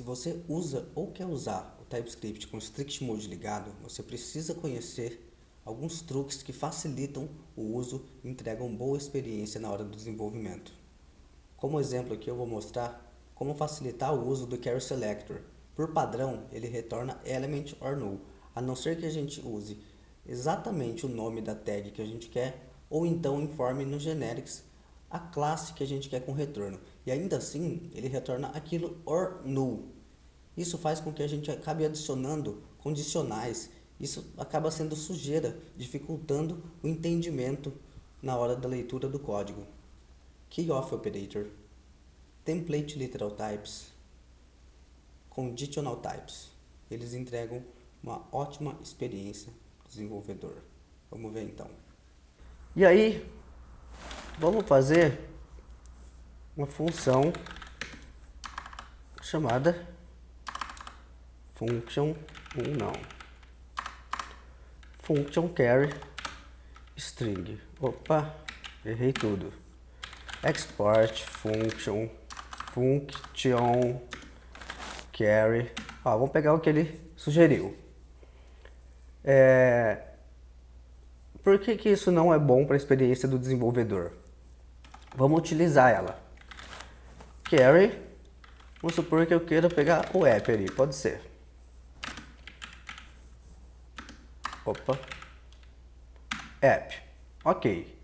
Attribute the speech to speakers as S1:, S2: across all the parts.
S1: Se você usa ou quer usar o TypeScript com Strict Mode ligado, você precisa conhecer alguns truques que facilitam o uso e entregam boa experiência na hora do desenvolvimento. Como exemplo aqui eu vou mostrar como facilitar o uso do Carry Selector. Por padrão, ele retorna element or null, a não ser que a gente use exatamente o nome da tag que a gente quer, ou então informe no generics a classe que a gente quer com retorno. E ainda assim, ele retorna aquilo or null. Isso faz com que a gente acabe adicionando condicionais. Isso acaba sendo sujeira, dificultando o entendimento na hora da leitura do código. Key Off Operator, Template Literal Types, Conditional Types. Eles entregam uma ótima experiência desenvolvedor. Vamos ver então. E aí, vamos fazer uma função chamada function um não. Function carry string. Opa errei tudo. Export function function carry. Ó, vamos pegar o que ele sugeriu. É, por que, que isso não é bom para a experiência do desenvolvedor? Vamos utilizar ela. Carry, vamos supor que eu queira pegar o app ali, pode ser. Opa. App. Ok.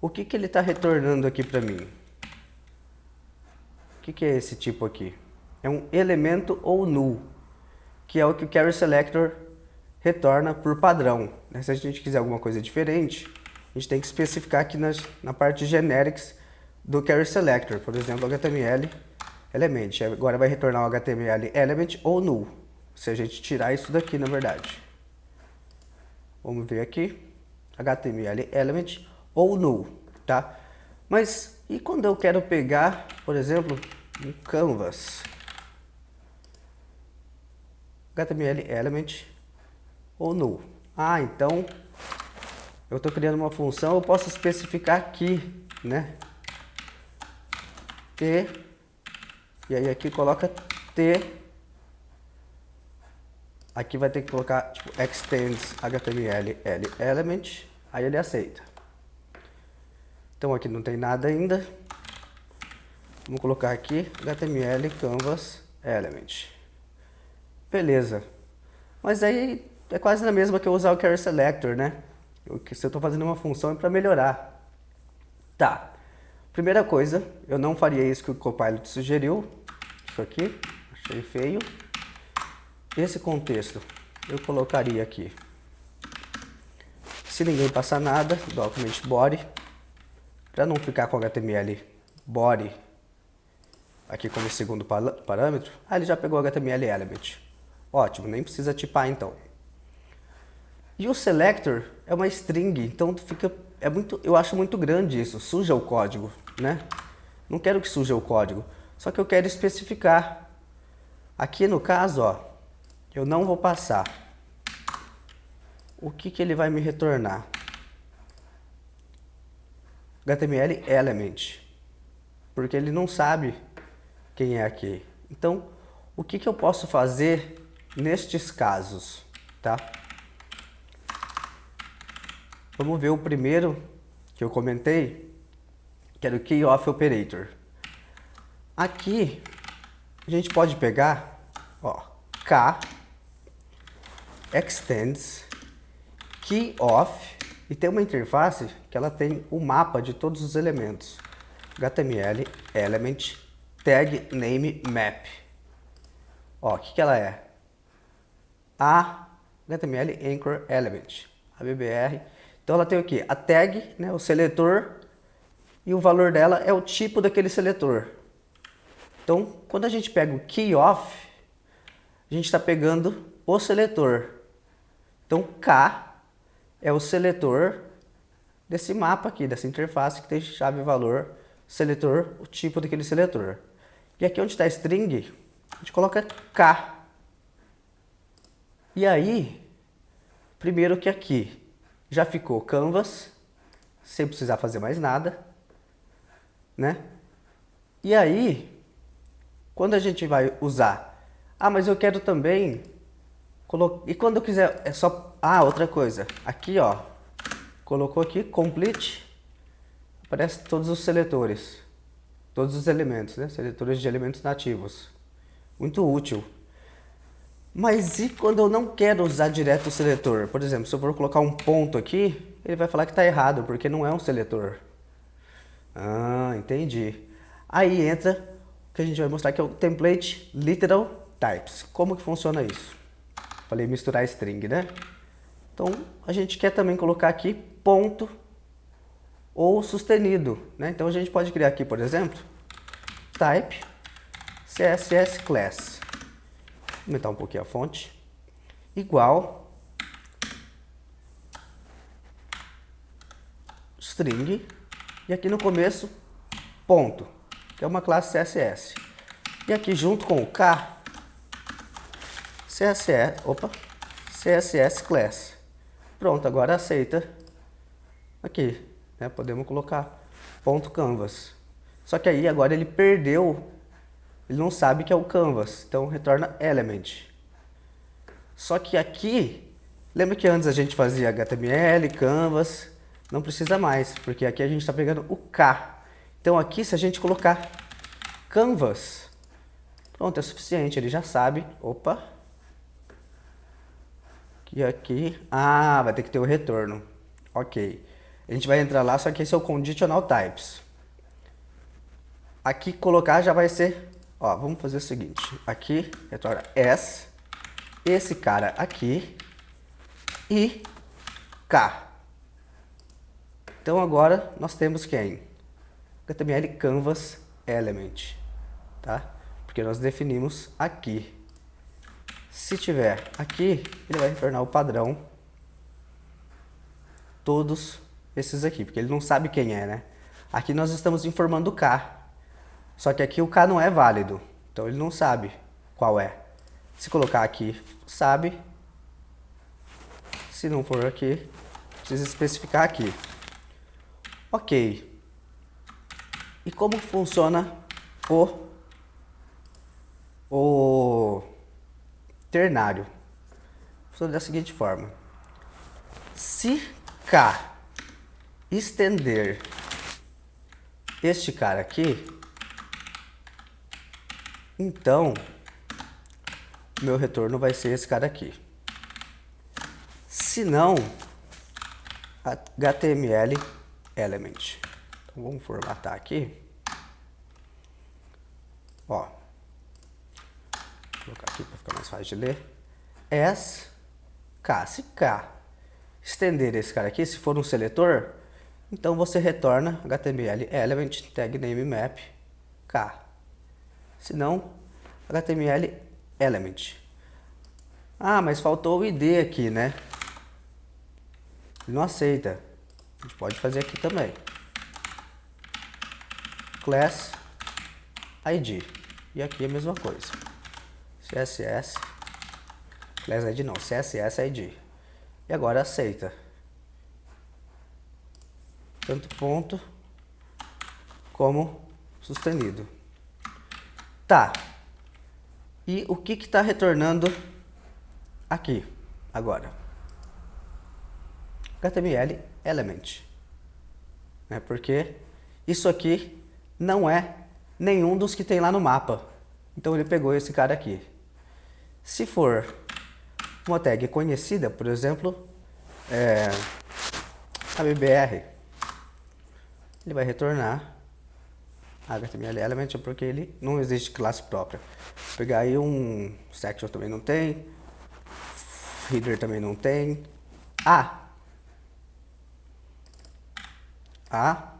S1: O que, que ele está retornando aqui para mim? O que, que é esse tipo aqui? É um elemento ou null, que é o que o Carry Selector retorna por padrão. Né? Se a gente quiser alguma coisa diferente, a gente tem que especificar aqui nas, na parte generics do Carry Selector, por exemplo, HTML element. Agora vai retornar o HTML element ou null, se a gente tirar isso daqui, na verdade. Vamos ver aqui, HTML element ou null, tá? Mas e quando eu quero pegar, por exemplo, um canvas? HTML element ou null. Ah, então eu estou criando uma função, eu posso especificar aqui, né? T, e aí aqui coloca T, aqui vai ter que colocar tipo, extends HTML L element, aí ele aceita. Então aqui não tem nada ainda, vamos colocar aqui HTML canvas element. Beleza, mas aí é quase na mesma que eu usar o Carry Selector, né? Eu, se eu estou fazendo uma função é para melhorar. Tá. Primeira coisa, eu não faria isso que o Copilot sugeriu. Isso aqui, achei feio. Esse contexto, eu colocaria aqui. Se ninguém passar nada, document body. Para não ficar com HTML body aqui como segundo parâmetro. Ah, ele já pegou HTML element. Ótimo, nem precisa tipar então. E o selector é uma string, então fica, é muito, eu acho muito grande isso, suja o código, né? Não quero que suja o código, só que eu quero especificar. Aqui no caso, ó, eu não vou passar. O que, que ele vai me retornar? HTML element, porque ele não sabe quem é aqui. Então, o que, que eu posso fazer nestes casos, tá? Vamos ver o primeiro que eu comentei, que era o Key Off Operator. Aqui, a gente pode pegar, ó, K, Extends, Key Off, e tem uma interface que ela tem o mapa de todos os elementos. HTML, Element, Tag, Name, Map. Ó, o que, que ela é? A HTML Anchor Element, a BBR então ela tem o que? A tag, né, o seletor, e o valor dela é o tipo daquele seletor. Então, quando a gente pega o key off, a gente está pegando o seletor. Então, K é o seletor desse mapa aqui, dessa interface que tem chave valor, seletor, o tipo daquele seletor. E aqui onde está string, a gente coloca K. E aí, primeiro que aqui, já ficou canvas, sem precisar fazer mais nada, né? E aí, quando a gente vai usar Ah, mas eu quero também... Colo... E quando eu quiser... É só... Ah, outra coisa. Aqui, ó. Colocou aqui, complete. Aparece todos os seletores. Todos os elementos, né? Seletores de elementos nativos. Muito útil. Mas e quando eu não quero usar direto o seletor? Por exemplo, se eu for colocar um ponto aqui, ele vai falar que está errado, porque não é um seletor. Ah, entendi. Aí entra o que a gente vai mostrar que é o template literal types. Como que funciona isso? Falei misturar string, né? Então, a gente quer também colocar aqui ponto ou sustenido, né? Então, a gente pode criar aqui, por exemplo, type css class. Aumentar um pouquinho a fonte. Igual string e aqui no começo ponto, que é uma classe CSS. E aqui junto com o K CSS, opa, CSS class. Pronto, agora aceita aqui, né? Podemos colocar ponto canvas. Só que aí agora ele perdeu, ele não sabe que é o canvas, então retorna element. Só que aqui, lembra que antes a gente fazia HTML, canvas, não precisa mais, porque aqui a gente está pegando o K. Então aqui se a gente colocar canvas, pronto, é suficiente, ele já sabe, opa, e aqui, ah, vai ter que ter o retorno. Ok. A gente vai entrar lá, só que esse é o conditional types. Aqui colocar já vai ser, ó, vamos fazer o seguinte. Aqui, retorna s, esse cara aqui e k. Então agora nós temos quem? HTML canvas element, tá? Porque nós definimos aqui. Se tiver aqui, ele vai retornar o padrão todos esses aqui, porque ele não sabe quem é, né? Aqui nós estamos informando o K, só que aqui o K não é válido, então ele não sabe qual é. Se colocar aqui, sabe. Se não for aqui, precisa especificar aqui. Ok. E como funciona o, o ternário. Funciona da seguinte forma. Se K estender este cara aqui, então meu retorno vai ser esse cara aqui. Se não, HTML element. Então vamos formatar aqui. Ó, colocar aqui para ficar mais fácil de ler. S, K. Se K estender esse cara aqui, se for um seletor, então você retorna HTML element tag name map K. Se não, HTML element. Ah, mas faltou o ID aqui, né? Ele não aceita. A gente pode fazer aqui também. Class ID. E aqui a mesma coisa. CSS, class ID não, CSS ID. E agora aceita. Tanto ponto como sustenido. Tá. E o que está retornando aqui, agora? HTML element. Né? Porque isso aqui não é nenhum dos que tem lá no mapa. Então ele pegou esse cara aqui. Se for uma tag conhecida, por exemplo, é, a BBR, ele vai retornar HTML element porque ele não existe classe própria. Vou pegar aí um section também não tem, header também não tem. Ah! Ah!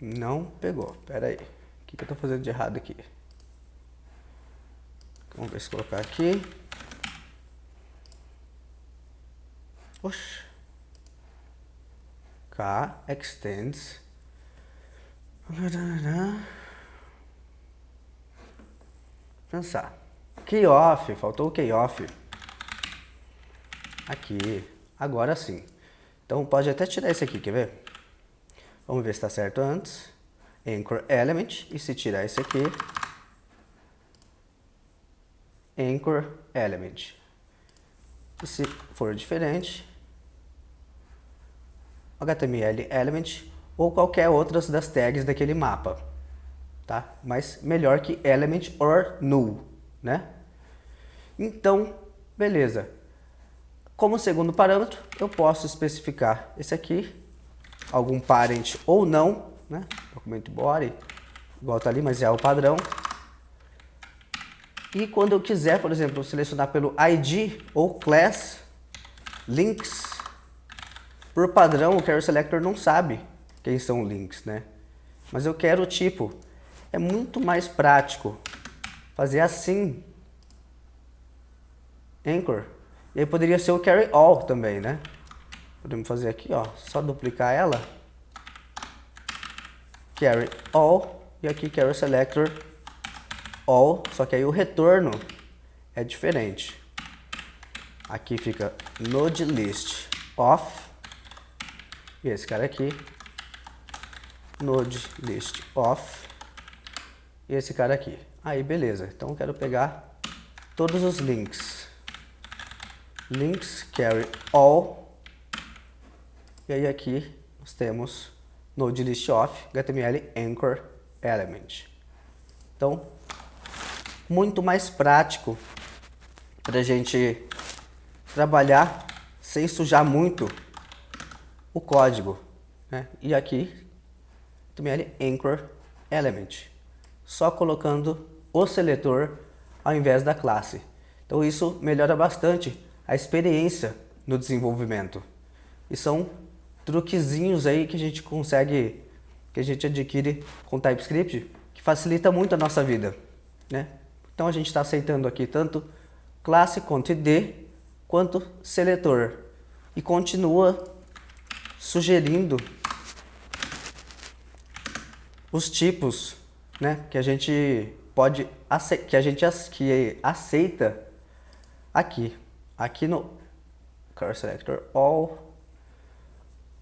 S1: Não pegou. Pera aí. O que, que eu estou fazendo de errado aqui? Vamos ver se colocar aqui. Oxe. K extends. Pensar. Key off, faltou o key off. Aqui. Agora sim. Então pode até tirar esse aqui, quer ver? Vamos ver se está certo antes. Anchor element. E se tirar esse aqui, anchor element. E se for diferente, HTML element ou qualquer outras das tags daquele mapa, tá? Mas melhor que element or null, né? Então, beleza. Como segundo parâmetro, eu posso especificar esse aqui, algum parent ou não, né? Documento body, igual tá ali, mas é o padrão. E quando eu quiser, por exemplo, selecionar pelo ID ou class, links, por padrão o Carry Selector não sabe quem são links, né? Mas eu quero o tipo. É muito mais prático fazer assim. Anchor. E aí poderia ser o carry all também, né? Podemos fazer aqui, ó, só duplicar ela. Carry all e aqui carry selector all, só que aí o retorno é diferente. Aqui fica node list off e esse cara aqui node list off e esse cara aqui. Aí beleza, então eu quero pegar todos os links. Links carry all e aí aqui nós temos node list off HTML anchor element. Então muito mais prático para a gente trabalhar sem sujar muito o código. Né? E aqui, HTML Anchor Element, só colocando o seletor ao invés da classe. Então isso melhora bastante a experiência no desenvolvimento. E são truquezinhos aí que a gente consegue, que a gente adquire com TypeScript, que facilita muito a nossa vida. Né? Então a gente está aceitando aqui tanto classe quanto id, quanto seletor. E continua sugerindo os tipos né, que a gente pode que a gente que aceita aqui. Aqui no Car Selector All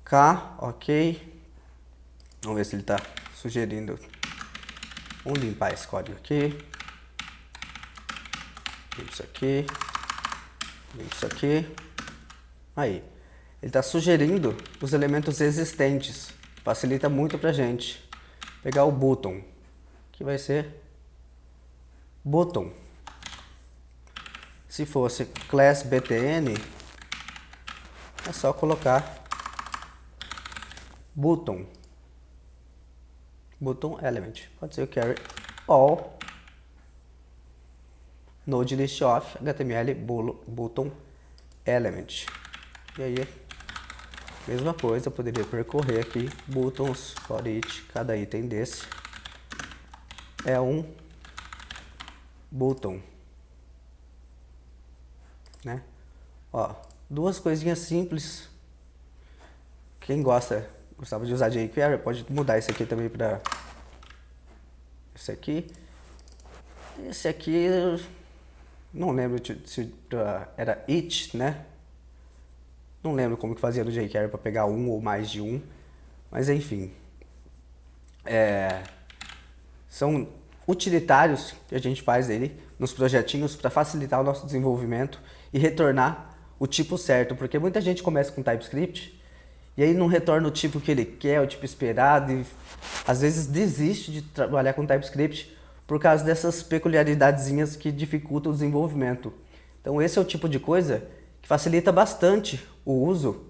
S1: K, ok. Vamos ver se ele está sugerindo. Vamos limpar esse código aqui isso aqui, isso aqui. Aí, ele está sugerindo os elementos existentes. Facilita muito para gente. Pegar o button, que vai ser button. Se fosse class btn, é só colocar button. Button element. Pode ser o carry all node list of HTML button element. E aí, mesma coisa, eu poderia percorrer aqui buttons for each, cada item desse é um button. Né? Ó, duas coisinhas simples. Quem gosta, gostava de usar jQuery, pode mudar esse aqui também para esse aqui. Esse aqui não lembro se era it, né? Não lembro como que fazia no jQuery para pegar um ou mais de um. Mas enfim. É, são utilitários que a gente faz ele nos projetinhos para facilitar o nosso desenvolvimento e retornar o tipo certo. Porque muita gente começa com TypeScript e aí não retorna o tipo que ele quer, o tipo esperado e às vezes desiste de trabalhar com TypeScript por causa dessas peculiaridadezinhas que dificultam o desenvolvimento. Então esse é o tipo de coisa facilita bastante o uso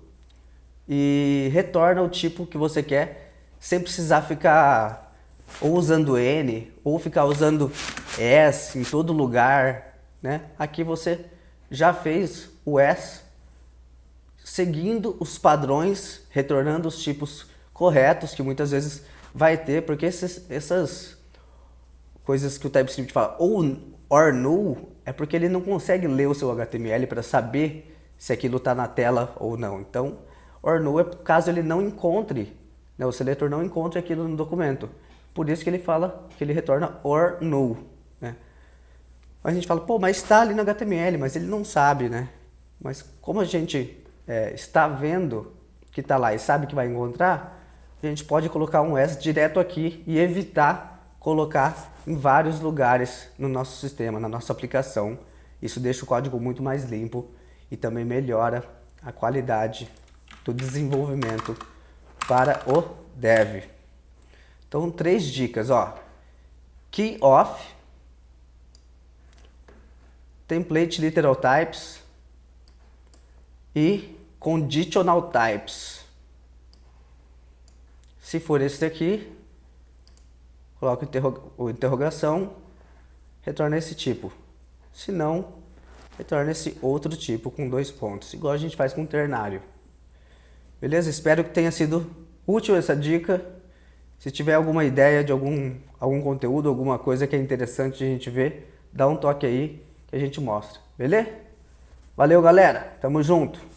S1: e retorna o tipo que você quer sem precisar ficar ou usando N ou ficar usando S em todo lugar. Né? Aqui você já fez o S seguindo os padrões, retornando os tipos corretos que muitas vezes vai ter, porque esses, essas coisas que o TypeScript fala ou or null, é porque ele não consegue ler o seu HTML para saber se aquilo está na tela ou não. Então, or null é caso ele não encontre, né, o seletor não encontre aquilo no documento. Por isso que ele fala que ele retorna or null. Né? A gente fala, pô, mas está ali no HTML, mas ele não sabe, né? Mas como a gente é, está vendo que está lá e sabe que vai encontrar, a gente pode colocar um S direto aqui e evitar colocar em vários lugares no nosso sistema, na nossa aplicação, Isso deixa o código muito mais limpo e também melhora a qualidade do desenvolvimento para o dev. Então, três dicas, ó. Key off, template literal types e conditional types. Se for esse daqui, coloca o interrogação, retorna esse tipo. Se não, retorna esse outro tipo com dois pontos, igual a gente faz com o ternário. Beleza? Espero que tenha sido útil essa dica. Se tiver alguma ideia de algum, algum conteúdo, alguma coisa que é interessante a gente ver, dá um toque aí que a gente mostra. Beleza? Valeu, galera. Tamo junto.